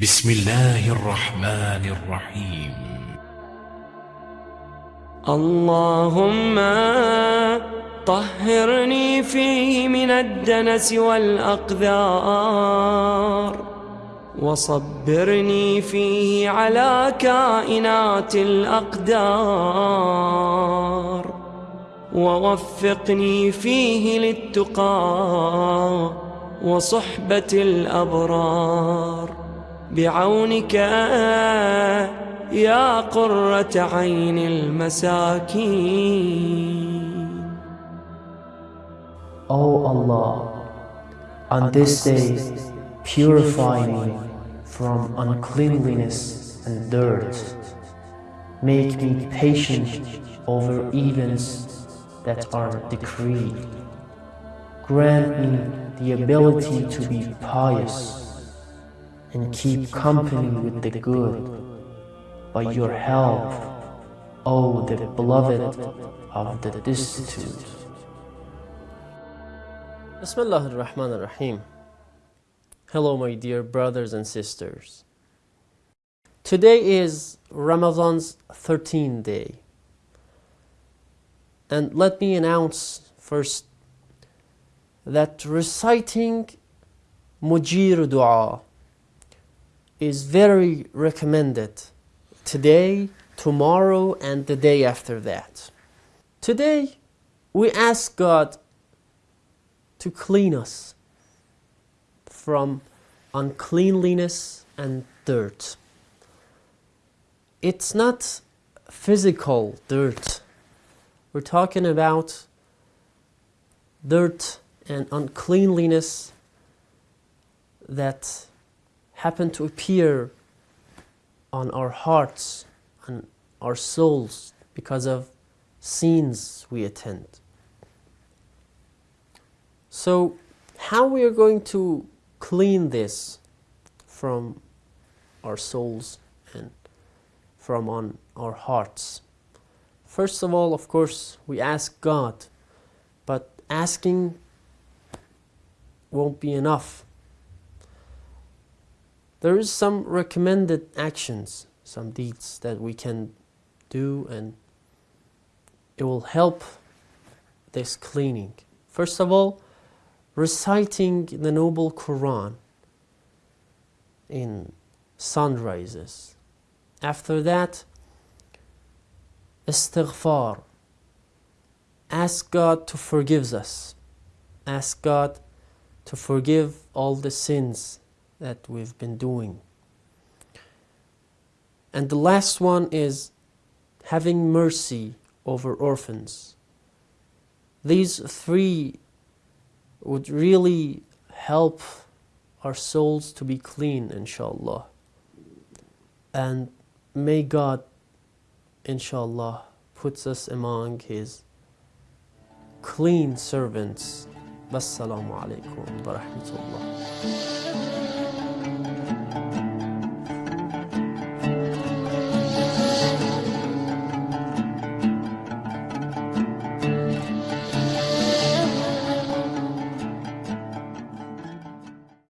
بسم الله الرحمن الرحيم. اللهم طهرني فيه من الدنس والأقذار وصبرني فيه على كائنات الأقدار ووفقني فيه للتقى وصحبة الأبرار. بعونك يا قرة عين المساكين O Allah, on this day purify me from uncleanliness and dirt. Make me patient over events that are decreed. Grant me the ability to be pious and keep company with the good. By your help, O the beloved of the destitute. Bismillah ar-Rahman ar-Rahim. Hello my dear brothers and sisters. Today is Ramadan's 13th day. And let me announce first that reciting Mujir Dua is very recommended today, tomorrow, and the day after that. Today, we ask God to clean us from uncleanliness and dirt. It's not physical dirt. We're talking about dirt and uncleanliness that happen to appear on our hearts and our souls because of scenes we attend. So how we are going to clean this from our souls and from on our hearts? First of all, of course, we ask God, but asking won't be enough. There is some recommended actions, some deeds that we can do and it will help this cleaning. First of all, reciting the noble Quran in sunrises. After that, istighfar. Ask God to forgive us. Ask God to forgive all the sins that we've been doing. And the last one is having mercy over orphans. These three would really help our souls to be clean, inshallah. And may God, inshallah, puts us among His clean servants. Wassalamu alaikum wa rahmatullah.